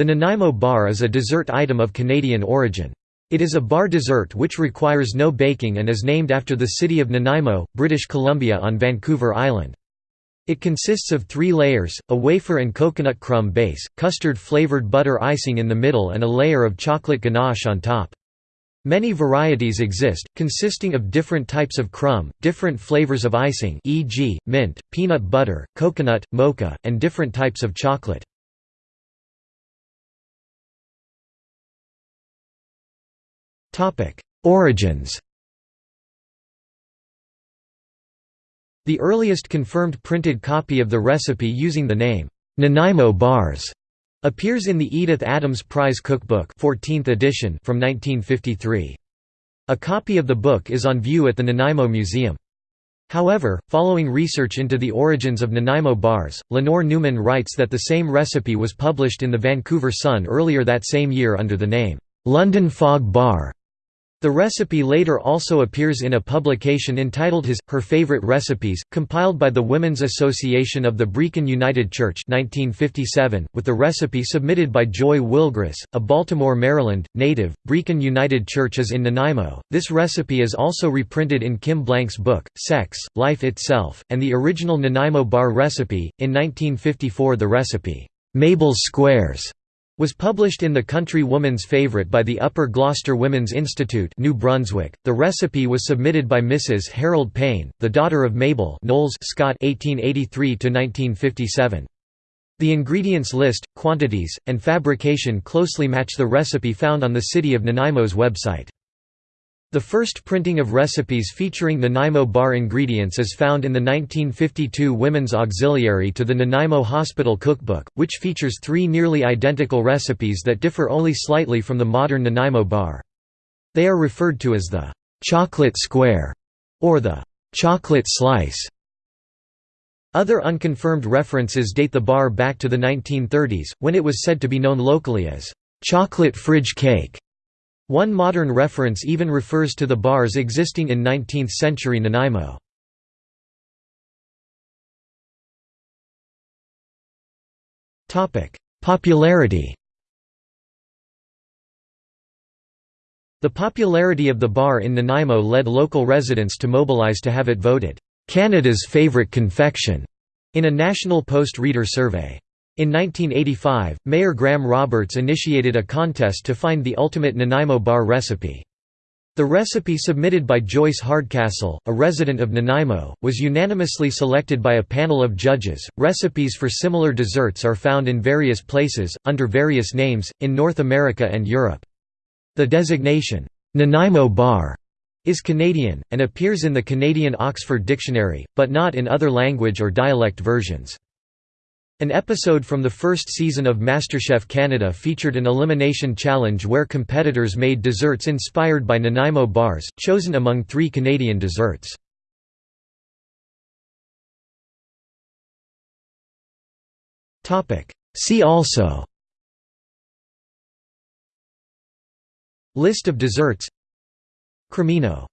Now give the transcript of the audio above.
The Nanaimo bar is a dessert item of Canadian origin. It is a bar dessert which requires no baking and is named after the city of Nanaimo, British Columbia on Vancouver Island. It consists of three layers, a wafer and coconut crumb base, custard-flavored butter icing in the middle and a layer of chocolate ganache on top. Many varieties exist, consisting of different types of crumb, different flavors of icing e.g., mint, peanut butter, coconut, mocha, and different types of chocolate. Origins The earliest confirmed printed copy of the recipe using the name, Nanaimo bars, appears in the Edith Adams Prize Cookbook 14th edition from 1953. A copy of the book is on view at the Nanaimo Museum. However, following research into the origins of Nanaimo bars, Lenore Newman writes that the same recipe was published in the Vancouver Sun earlier that same year under the name, "'London Fog Bar' The recipe later also appears in a publication entitled His, Her Favorite Recipes, compiled by the Women's Association of the Brechin United Church 1957, with the recipe submitted by Joy Wilgris, a Baltimore, Maryland, native. Brechin United Church is in Nanaimo. This recipe is also reprinted in Kim Blank's book, Sex, Life Itself, and the original Nanaimo bar recipe. In 1954 the recipe, Mabel's Squares, was published in the Country Woman's Favorite by the Upper Gloucester Women's Institute, New Brunswick. The recipe was submitted by Mrs. Harold Payne, the daughter of Mabel Knowles Scott (1883–1957). The ingredients list, quantities, and fabrication closely match the recipe found on the City of Nanaimo's website. The first printing of recipes featuring Nanaimo bar ingredients is found in the 1952 Women's Auxiliary to the Nanaimo Hospital Cookbook, which features three nearly identical recipes that differ only slightly from the modern Nanaimo bar. They are referred to as the «chocolate square» or the «chocolate slice». Other unconfirmed references date the bar back to the 1930s, when it was said to be known locally as «chocolate fridge cake». One modern reference even refers to the bars existing in 19th-century Nanaimo. Popularity The popularity of the bar in Nanaimo led local residents to mobilize to have it voted, "...Canada's favourite confection", in a National Post reader survey. In 1985, Mayor Graham Roberts initiated a contest to find the ultimate Nanaimo bar recipe. The recipe submitted by Joyce Hardcastle, a resident of Nanaimo, was unanimously selected by a panel of judges. Recipes for similar desserts are found in various places, under various names, in North America and Europe. The designation, Nanaimo bar, is Canadian, and appears in the Canadian Oxford Dictionary, but not in other language or dialect versions. An episode from the first season of MasterChef Canada featured an elimination challenge where competitors made desserts inspired by Nanaimo bars, chosen among three Canadian desserts. See also List of desserts Cremino